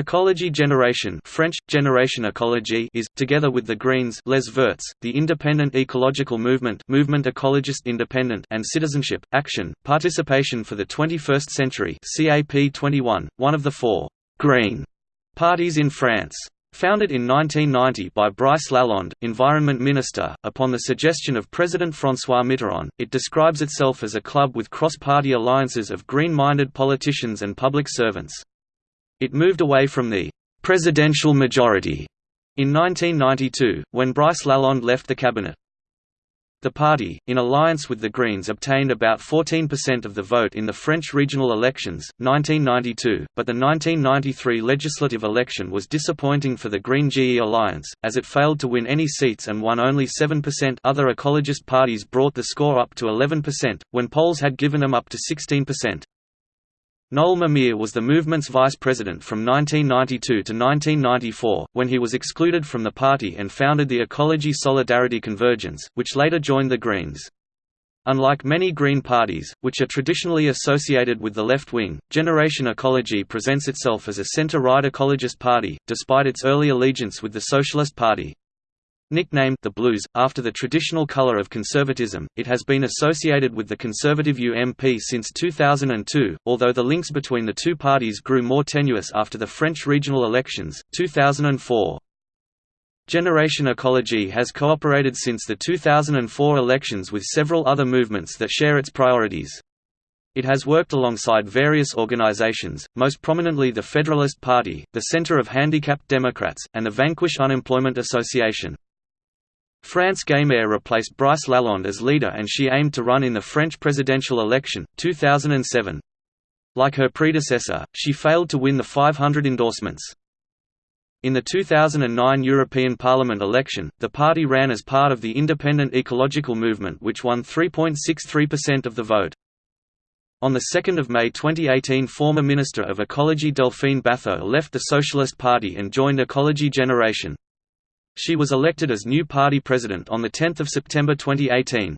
Ecology Generation French, Generation Écologie is, together with the Greens Les Verts, the independent ecological movement movement écologiste independent and Citizenship, Action, Participation for the 21st Century CAP 21, one of the four «green» parties in France. Founded in 1990 by Brice Lalonde, Environment Minister, upon the suggestion of President François Mitterrand, it describes itself as a club with cross-party alliances of green-minded politicians and public servants. It moved away from the «presidential majority» in 1992, when Brice Lalonde left the cabinet. The party, in alliance with the Greens obtained about 14% of the vote in the French regional elections, 1992, but the 1993 legislative election was disappointing for the Green GE alliance, as it failed to win any seats and won only 7% other ecologist parties brought the score up to 11%, when polls had given them up to 16%. Noël Mamère was the movement's vice president from 1992 to 1994, when he was excluded from the party and founded the Ecology Solidarity Convergence, which later joined the Greens. Unlike many Green parties, which are traditionally associated with the left wing, Generation Ecology presents itself as a centre-right ecologist party, despite its early allegiance with the Socialist Party. Nicknamed the Blues, after the traditional colour of conservatism, it has been associated with the conservative UMP since 2002, although the links between the two parties grew more tenuous after the French regional elections, 2004. Generation Ecology has cooperated since the 2004 elections with several other movements that share its priorities. It has worked alongside various organizations, most prominently the Federalist Party, the Center of Handicapped Democrats, and the Vanquish Unemployment Association. France Gamerre replaced Brice Lalonde as leader and she aimed to run in the French presidential election, 2007. Like her predecessor, she failed to win the 500 endorsements. In the 2009 European Parliament election, the party ran as part of the Independent Ecological Movement which won 3.63% of the vote. On 2 May 2018 former Minister of Ecology Delphine Batho left the Socialist Party and joined Ecology Generation. She was elected as new party president on 10 September 2018.